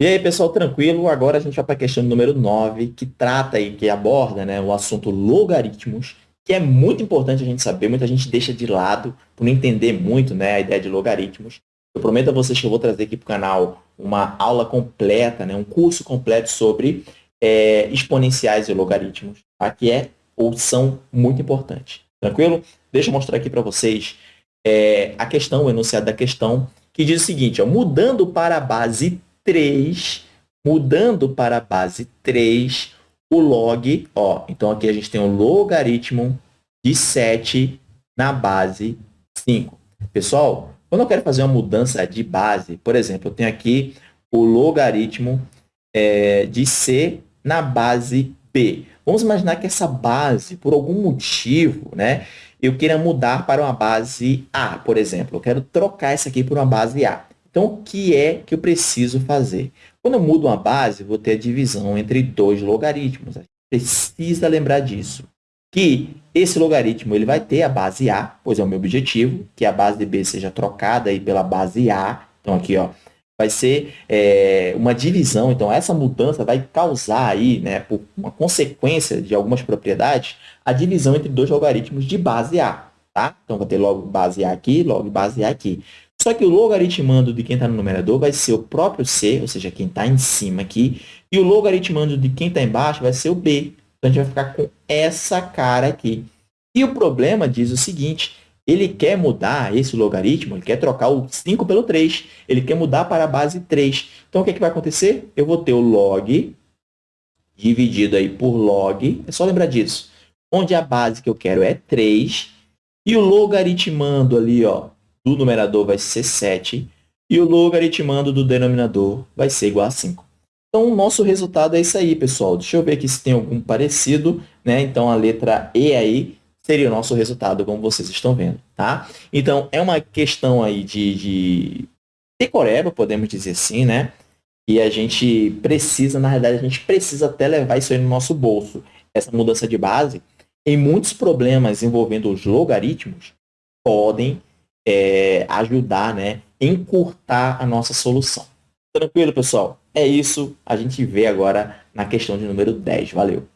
E aí, pessoal, tranquilo? Agora a gente vai para a questão número 9, que trata aí, que aborda né, o assunto logaritmos, que é muito importante a gente saber, muita gente deixa de lado por não entender muito né, a ideia de logaritmos. Eu prometo a vocês que eu vou trazer aqui para o canal uma aula completa, né, um curso completo sobre é, exponenciais e logaritmos, tá? que é ou são muito importantes. Tranquilo? Deixa eu mostrar aqui para vocês é, a questão, o enunciado da questão, que diz o seguinte, ó, mudando para a base 3, mudando para a base 3, o log, ó, então aqui a gente tem o logaritmo de 7 na base 5. Pessoal, quando eu quero fazer uma mudança de base, por exemplo, eu tenho aqui o logaritmo é, de C na base B. Vamos imaginar que essa base, por algum motivo, né, eu queira mudar para uma base A, por exemplo. Eu quero trocar essa aqui por uma base A. Então, o que é que eu preciso fazer? Quando eu mudo uma base, vou ter a divisão entre dois logaritmos. Precisa lembrar disso. Que esse logaritmo ele vai ter a base A, pois é o meu objetivo, que a base de B seja trocada aí pela base A. Então, aqui, ó, vai ser é, uma divisão. Então, essa mudança vai causar aí, né, por uma consequência de algumas propriedades, a divisão entre dois logaritmos de base A. Tá? Então, vou ter logo base A aqui, logo base A aqui. Só que o logaritmando de quem está no numerador vai ser o próprio C, ou seja, quem está em cima aqui, e o logaritmando de quem está embaixo vai ser o B. Então, a gente vai ficar com essa cara aqui. E o problema diz o seguinte, ele quer mudar esse logaritmo, ele quer trocar o 5 pelo 3, ele quer mudar para a base 3. Então, o que, é que vai acontecer? Eu vou ter o log dividido aí por log, é só lembrar disso, onde a base que eu quero é 3, e o logaritmando ali, ó, do numerador vai ser 7 e o logaritmando do denominador vai ser igual a 5. Então, o nosso resultado é isso aí, pessoal. Deixa eu ver aqui se tem algum parecido. Né? Então, a letra E aí seria o nosso resultado, como vocês estão vendo. Tá? Então, é uma questão aí de, de decoreba, podemos dizer assim, né? E a gente precisa, na realidade, a gente precisa até levar isso aí no nosso bolso. Essa mudança de base, em muitos problemas envolvendo os logaritmos, podem é, ajudar, né, encurtar a nossa solução. Tranquilo, pessoal? É isso. A gente vê agora na questão de número 10. Valeu!